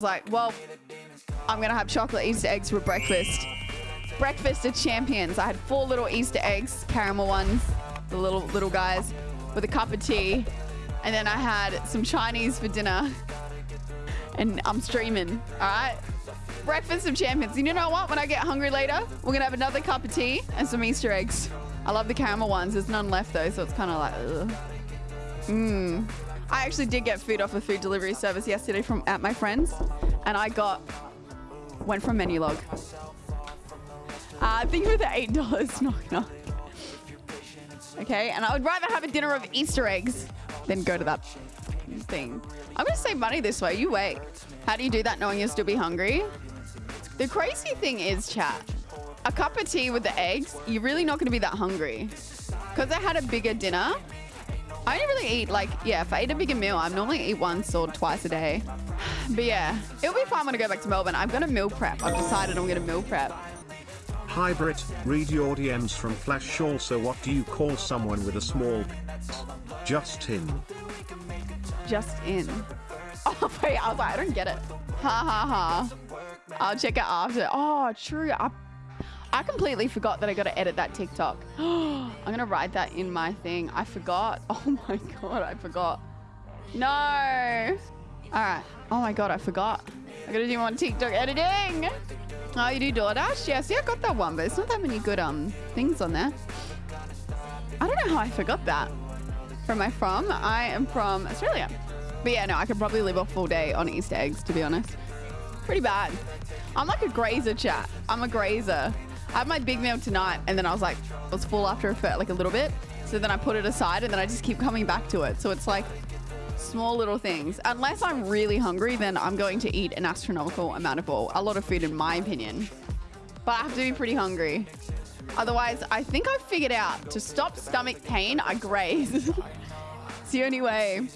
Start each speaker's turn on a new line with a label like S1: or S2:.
S1: like, well, I'm going to have chocolate Easter eggs for breakfast. Breakfast of champions. I had four little Easter eggs, caramel ones, the little little guys, with a cup of tea. And then I had some Chinese for dinner. And I'm streaming, all right? Breakfast of champions. And you know what? When I get hungry later, we're going to have another cup of tea and some Easter eggs. I love the caramel ones. There's none left though, so it's kind of like. Mmm. I actually did get food off a food delivery service yesterday from at my friend's, and I got went from Menulog. Uh, thank you for the eight dollars. Knock knock. Okay, and I would rather have a dinner of Easter eggs than go to that thing. I'm gonna save money this way. You wait. How do you do that knowing you'll still be hungry? The crazy thing is, chat. A cup of tea with the eggs, you're really not gonna be that hungry. Because I had a bigger dinner, I only really eat like, yeah, if I eat a bigger meal, I normally eat once or twice a day. But yeah, it'll be fine when I go back to Melbourne. I'm going to meal prep. I've decided I'm going to meal prep.
S2: Hi Brit, read your DMs from Flash also what do you call someone with a small Just in.
S1: Just in. Oh, wait, I was like, I don't get it. Ha ha ha. I'll check it after. Oh, true. I I completely forgot that I got to edit that TikTok. I'm going to write that in my thing. I forgot. Oh my God, I forgot. No. All right. Oh my God, I forgot. I got to do more TikTok editing. Oh, you do DoorDash? Yeah, see, I got that one, but it's not that many good um things on there. I don't know how I forgot that. Where am I from? I am from Australia. But yeah, no, I could probably live a full day on Easter eggs, to be honest. Pretty bad. I'm like a grazer chat. I'm a grazer. I had my big meal tonight and then I was like, I was full after a, like a little bit. So then I put it aside and then I just keep coming back to it. So it's like small little things. Unless I'm really hungry, then I'm going to eat an astronomical amount of all, a lot of food in my opinion. But I have to be pretty hungry. Otherwise, I think I've figured out to stop stomach pain, I graze. it's the only way.